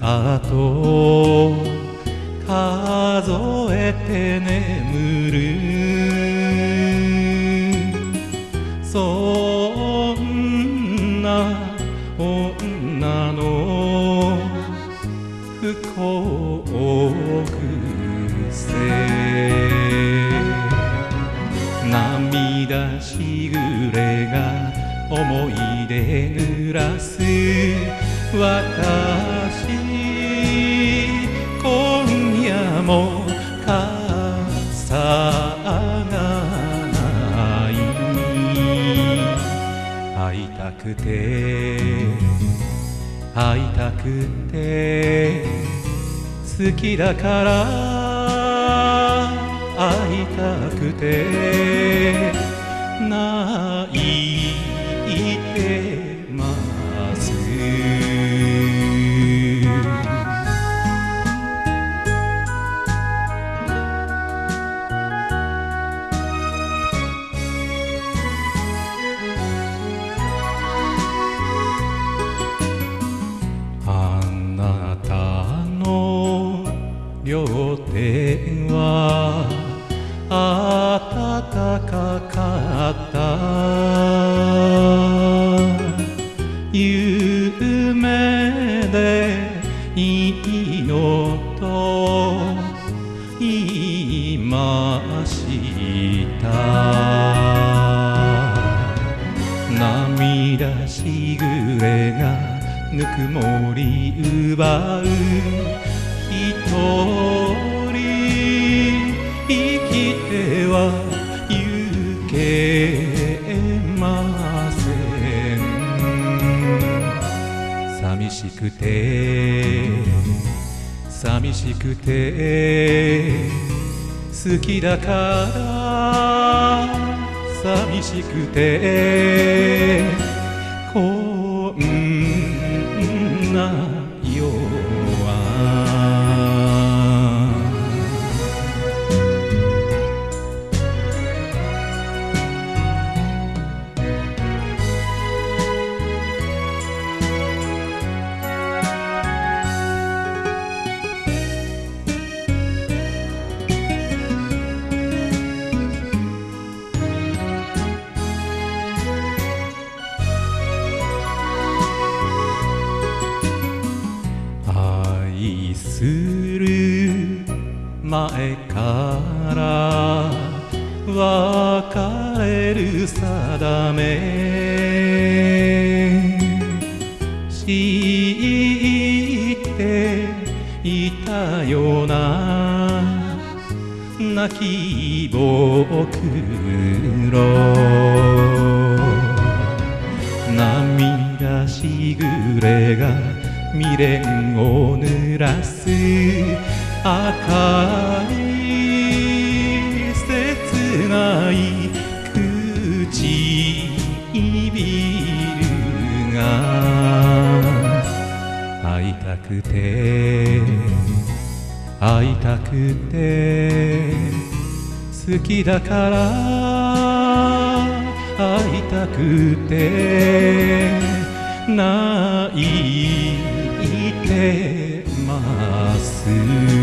だと数えて眠る。そんな女の不幸癖涙しぐれが思い出濡らす。私も傘がない。会いたくて。会いたくて。好きだから。会いたくて。両手は暖かかった。夢でいいのと言いました。涙しぐれがぬくもり奪う。人てはゆけません寂しくて寂しくて好きだから寂しくてこんな夜前から別れる定め。知っていたような。泣きぼくろ。涙しぐれが未練を濡らす。赤い切ない唇が会いたくて会いたくて好きだから会いたくて泣いてます。